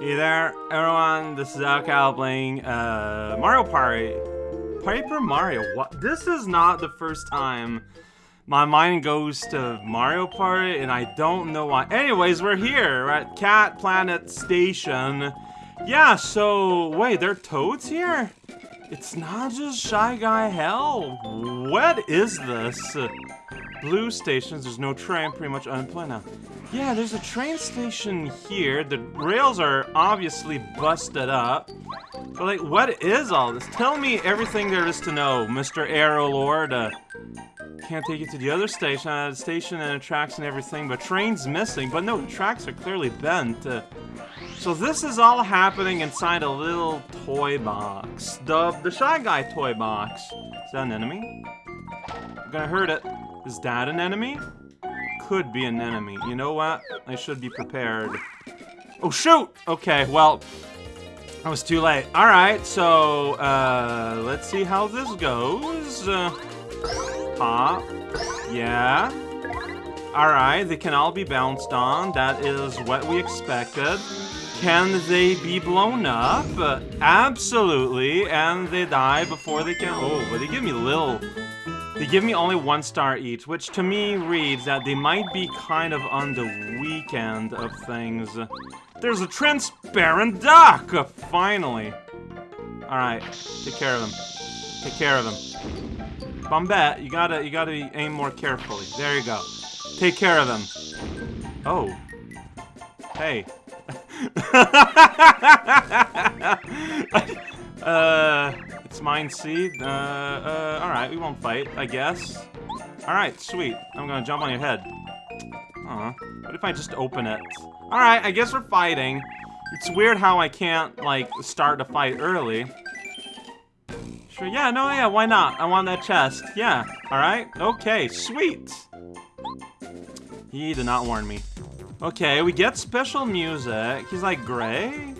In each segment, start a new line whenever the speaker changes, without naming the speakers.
Hey there, everyone. This is raocow playing uh, Mario Party. Paper Mario. What? This is not the first time my mind goes to Mario Party, and I don't know why. Anyways, we're here at Cat Planet Station. Yeah, so wait, there are toads here? It's not just Shy Guy Hell. What is this? Blue stations, there's no train, pretty much unemployed now. Yeah, there's a train station here. The rails are obviously busted up. But like, what is all this? Tell me everything there is to know, Mr. Aero Lord. Uh, can't take you to the other station. Uh, station and tracks and everything, but train's missing. But no, tracks are clearly bent. Uh, so this is all happening inside a little toy box. The, the Shy Guy toy box. Is that an enemy? I'm gonna hurt it. Is that an enemy? Could be an enemy. You know what? I should be prepared. Oh, shoot! Okay, well, I was too late. Alright, so, uh, let's see how this goes. Uh, pop. Yeah. Alright, they can all be bounced on. That is what we expected. Can they be blown up? Absolutely. And they die before they can... Oh, but they give me little... They give me only one star each, which to me reads that they might be kind of on the weekend of things. There's a transparent duck! Finally. Alright, take care of him. Take care of him. Bombette, you gotta, you gotta aim more carefully. There you go. Take care of him. Oh. Hey. uh, mine seed. Uh, uh, alright, we won't fight, I guess. Alright, sweet. I'm gonna jump on your head. Aw. What if I just open it? Alright, I guess we're fighting. It's weird how I can't, like, start a fight early. Sure, yeah, no, yeah, why not? I want that chest. Yeah, alright. Okay, sweet. He did not warn me. Okay, we get special music. He's like gray?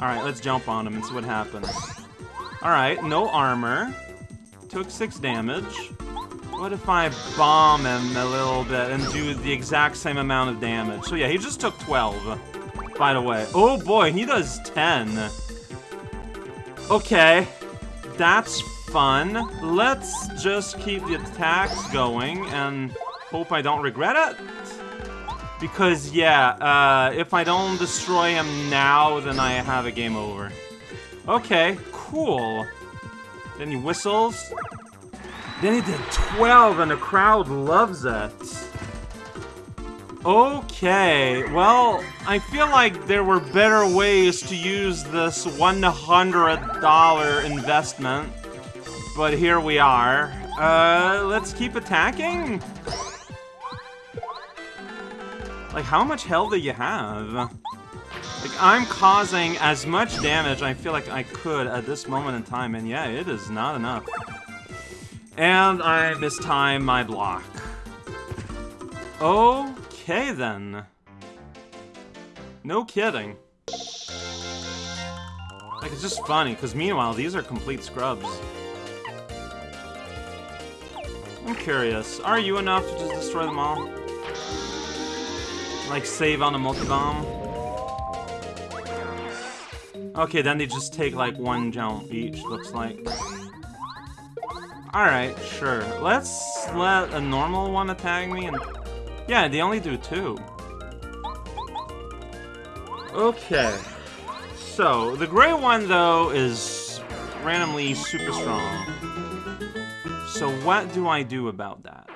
Alright, let's jump on him and see what happens. Alright, no armor. Took six damage. What if I bomb him a little bit and do the exact same amount of damage? So yeah, he just took 12, by the way. Oh boy, he does 10. Okay, that's fun. Let's just keep the attacks going and hope I don't regret it. Because, yeah, uh, if I don't destroy him now, then I have a game over. Okay, cool. Then he whistles. Then he did 12, and the crowd loves it. Okay, well, I feel like there were better ways to use this $100 investment. But here we are. Uh, let's keep attacking. Like, how much health do you have? Like, I'm causing as much damage I feel like I could at this moment in time, and yeah, it is not enough. And I mistime my block. Okay, then. No kidding. Like, it's just funny, because meanwhile, these are complete scrubs. I'm curious, are you enough to just destroy them all? Like, save on a multi-bomb? Okay, then they just take, like, one jump each, looks like. Alright, sure. Let's let a normal one attack me and... Yeah, they only do two. Okay. So, the gray one, though, is randomly super strong. So what do I do about that?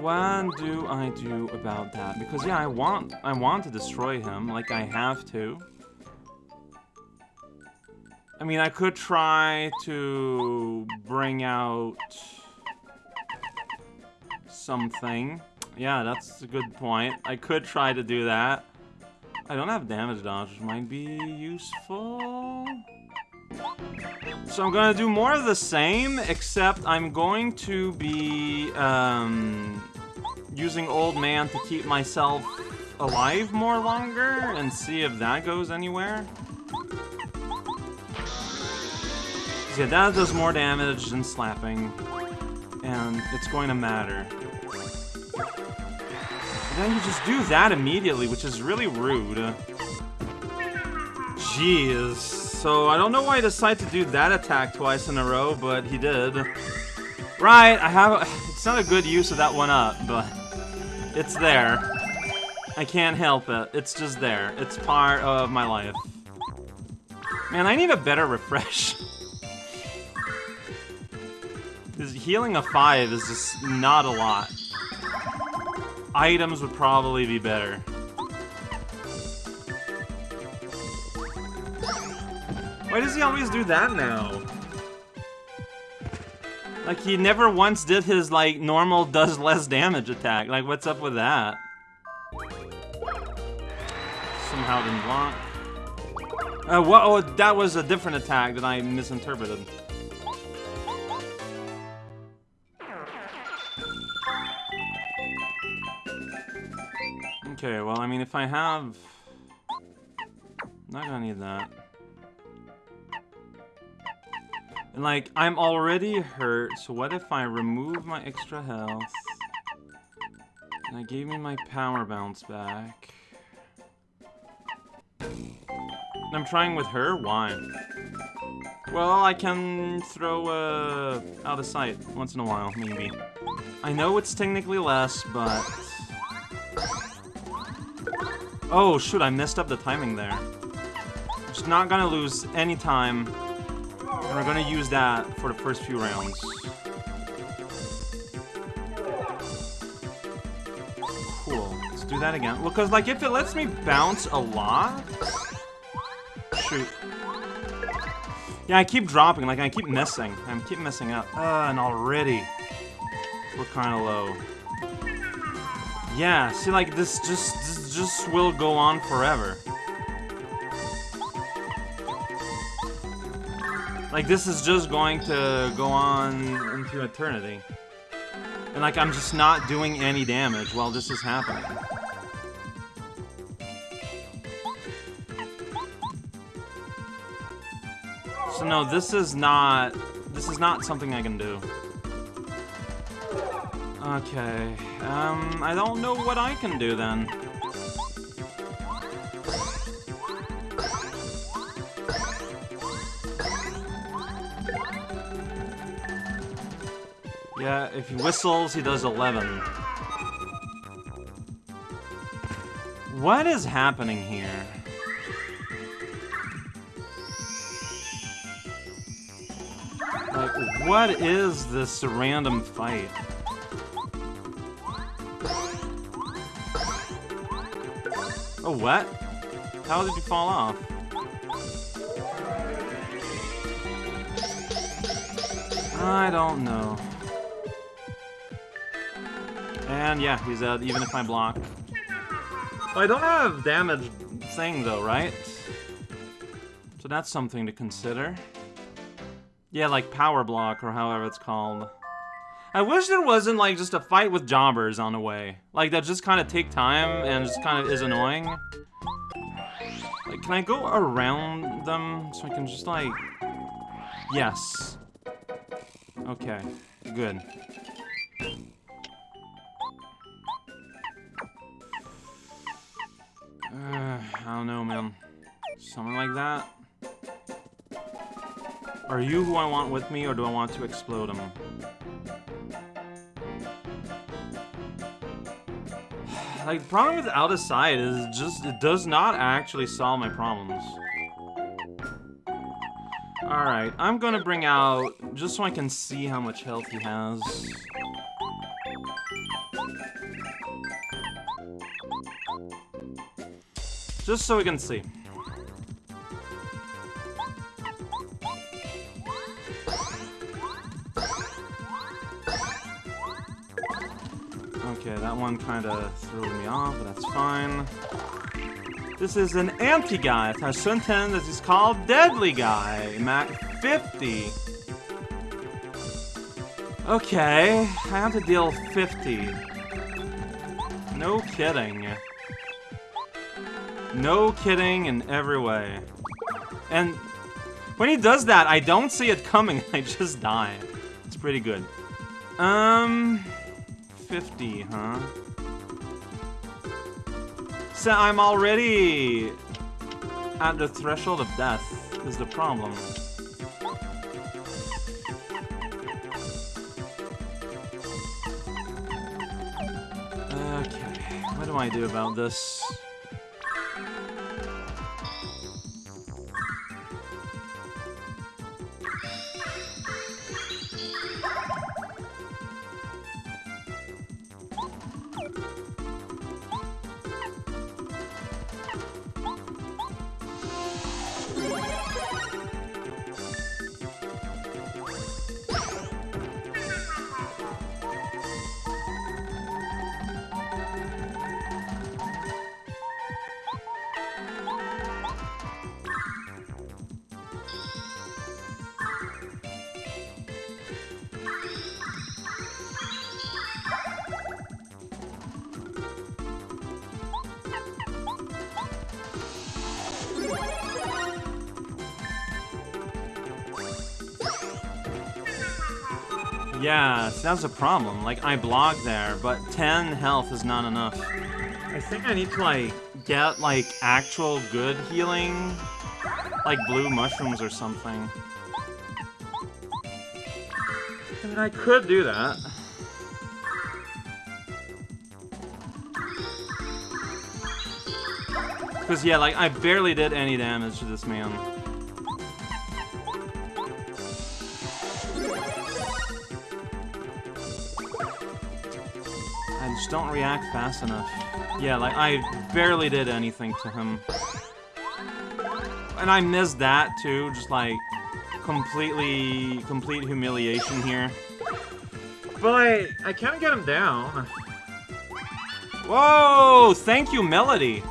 What do I do about that? Because yeah, I want I want to destroy him, like I have to. I mean, I could try to bring out something. Yeah, that's a good point. I could try to do that. I don't have damage dodge, which might be useful. So I'm gonna do more of the same, except I'm going to be um, using Old Man to keep myself alive more longer and see if that goes anywhere. Yeah, that does more damage than slapping, and it's going to matter. And then you just do that immediately, which is really rude. Jeez. So I don't know why he decided to do that attack twice in a row, but he did. Right, I have... It's not a good use of that one up, but... It's there. I can't help it. It's just there. It's part of my life. Man, I need a better refresh. Because healing a 5 is just not a lot. Items would probably be better. Why does he always do that now? Like, he never once did his, like, normal does less damage attack. Like, what's up with that? Somehow didn't block. Uh, what? Oh, that was a different attack that I misinterpreted. Okay, well, I mean, if I have... Not gonna need that. And, like, I'm already hurt, so what if I remove my extra health? And I gave me my power bounce back. And I'm trying with her? Why? Well, I can throw, uh, out of sight once in a while, maybe. I know it's technically less, but... Oh, shoot, I messed up the timing there. I'm just not gonna lose any time. And we're gonna use that for the first few rounds. Cool. Let's do that again. Well, because, like, if it lets me bounce a lot... Shoot. Yeah, I keep dropping. Like, I keep missing. I keep messing up. Uh, and already... We're kind of low. Yeah, see, like, this just, this just will go on forever. Like, this is just going to go on into eternity. And, like, I'm just not doing any damage while this is happening. So, no, this is not... This is not something I can do. Okay, um, I don't know what I can do then. Yeah, if he whistles, he does 11. What is happening here? Like, what is this random fight? Oh, what? How did you fall off? I don't know. And yeah, he's out even if I block. Oh, I don't have damage thing though, right? So that's something to consider. Yeah, like power block or however it's called. I wish there wasn't like just a fight with jobbers on the way. Like that just kind of take time and just kind of is annoying. Like, can I go around them so I can just like... Yes. Okay, good. I don't know, man. Something like that? Are you who I want with me, or do I want to explode him? like, the problem with out of sight is just, it does not actually solve my problems. Alright, I'm gonna bring out, just so I can see how much health he has. Just so we can see. Okay, that one kind of threw me off, but that's fine. This is an anti-guy. It has Shunten that is called Deadly Guy. Mac 50. Okay, I have to deal 50. No kidding. No kidding in every way. And when he does that, I don't see it coming. I just die. It's pretty good. Um... 50, huh? So I'm already at the threshold of death is the problem. Okay, what do I do about this? Yeah, that's a problem. Like, I blocked there, but 10 health is not enough. I think I need to, like, get, like, actual good healing. Like blue mushrooms or something. I mean, I could do that. Because, yeah, like, I barely did any damage to this man. Just don't react fast enough. Yeah, like, I barely did anything to him. And I missed that, too. Just, like, completely, complete humiliation here. But I, I can't get him down. Whoa! Thank you, Melody.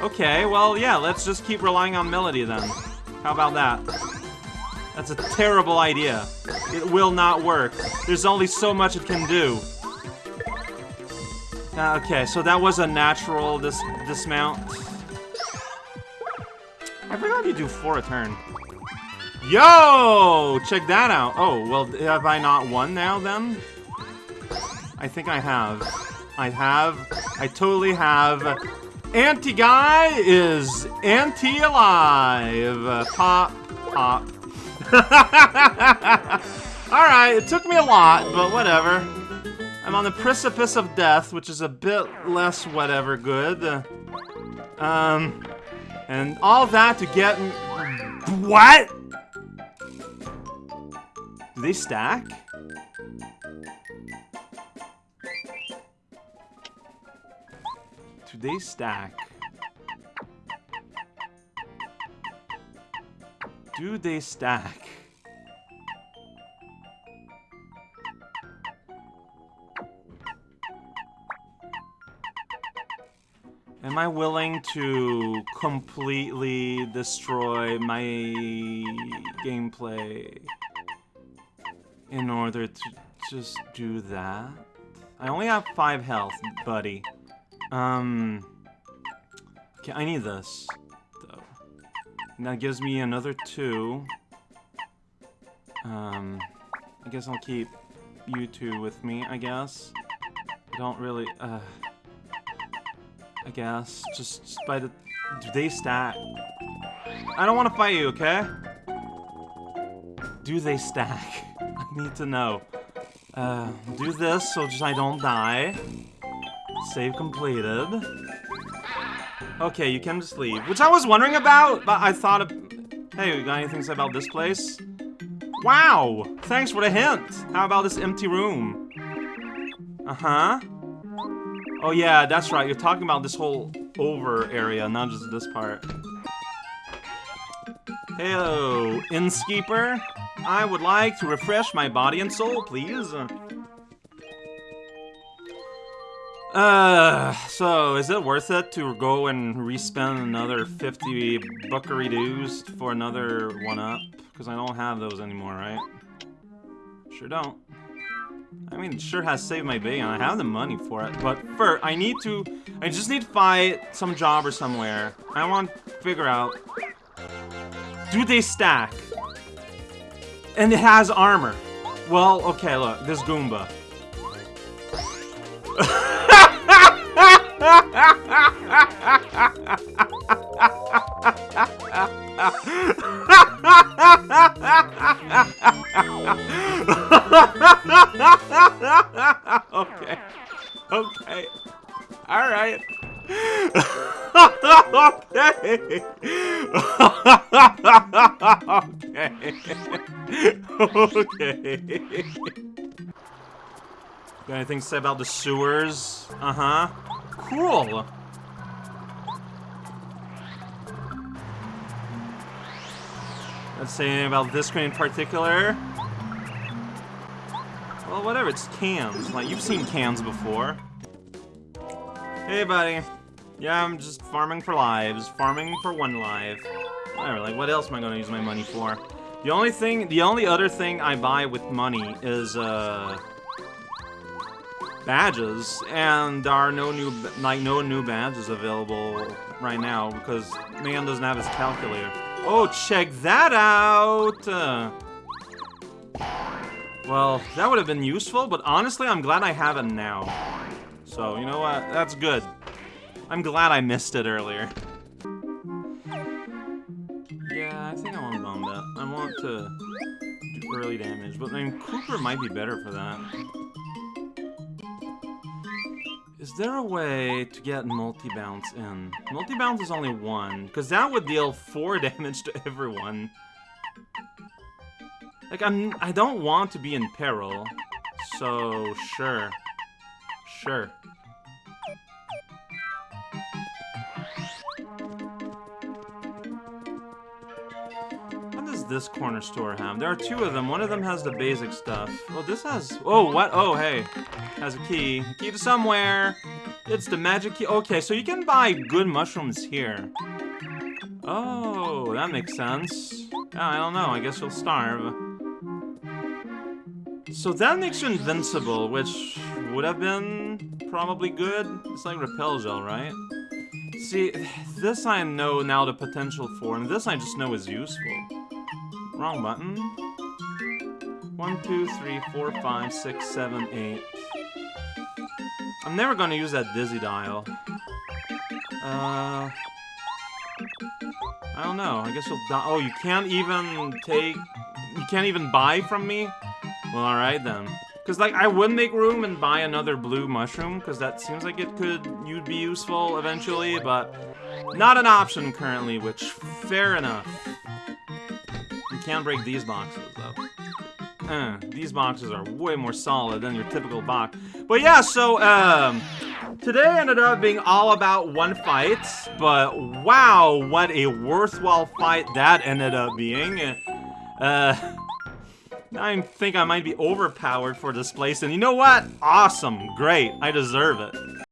Okay, well, yeah, let's just keep relying on Melody then. How about that? That's a terrible idea. It will not work. There's only so much it can do. Uh, okay, so that was a natural dis dismount. I forgot you do four a turn. Yo! Check that out. Oh, well, have I not won now, then? I think I have. I have. I totally have. Anti-guy is anti-alive. Pop, pop. Alright, it took me a lot, but whatever. I'm on the precipice of death, which is a bit less whatever good. Um, and all that to get... What? Do they stack? Do they stack? Do they stack? Am I willing to completely destroy my gameplay in order to just do that? I only have 5 health, buddy. Um... Okay, I need this, though. And that gives me another 2. Um... I guess I'll keep you two with me, I guess. I don't really... Uh... I guess. Just, just by the... Do they stack? I don't want to fight you, okay? Do they stack? I need to know. Uh, do this so just I don't die. Save completed. Okay, you can just leave. Which I was wondering about, but I thought of... Hey, you got anything to say about this place? Wow! Thanks for the hint! How about this empty room? Uh-huh. Oh yeah, that's right. You're talking about this whole over area, not just this part. Hello, Innskeeper. I would like to refresh my body and soul, please. Uh, so is it worth it to go and respend another 50 buckery dues for another one-up? Because I don't have those anymore, right? Sure don't. I mean, it sure has saved my day, and I have the money for it. But first, I need to... I just need to find some job or somewhere. I want to figure out... Do they stack? And it has armor. Well, okay, look. This Goomba. okay. Okay. Alright. okay. okay. okay. Got anything to say about the sewers? Uh-huh. Cool. Let's say anything about this screen in particular. Well, whatever, it's cans. Like, you've seen cans before. Hey, buddy. Yeah, I'm just farming for lives. Farming for one life. Whatever, like, what else am I gonna use my money for? The only thing, the only other thing I buy with money is, uh... Badges, and there are no new, like, no new badges available right now, because man doesn't have his calculator. Oh, check that out! Uh, well, that would have been useful, but honestly, I'm glad I have it now. So, you know what? That's good. I'm glad I missed it earlier. Yeah, I think I want to bomb that. I want to do early damage, but I mean, Kooper might be better for that. Is there a way to get multi-bounce in? Multi-bounce is only one, because that would deal four damage to everyone. Like, I'm- I don't want to be in peril, so sure. Sure. What does this corner store have? There are two of them. One of them has the basic stuff. Oh, this has... Oh, what? Oh, hey. Has a key. Key to somewhere. It's the magic key. Okay, so you can buy good mushrooms here. Oh, that makes sense. Yeah, I don't know. I guess you'll starve. So that makes you invincible, which would have been probably good. It's like repel gel, right? See, this I know now the potential for, and this I just know is useful. Wrong button. One, two, three, four, five, six, seven, eight. I'm never gonna use that dizzy dial. Uh... I don't know. I guess you'll die. Oh, you can't even take... You can't even buy from me? Well, alright then. Because, like, I would make room and buy another blue mushroom, because that seems like it could you'd be useful eventually, but not an option currently, which, fair enough. You can't break these boxes, though. Uh, these boxes are way more solid than your typical box. But yeah, so, um, today ended up being all about one fight, but wow, what a worthwhile fight that ended up being. Uh, I think I might be overpowered for this place, and you know what? Awesome, great, I deserve it.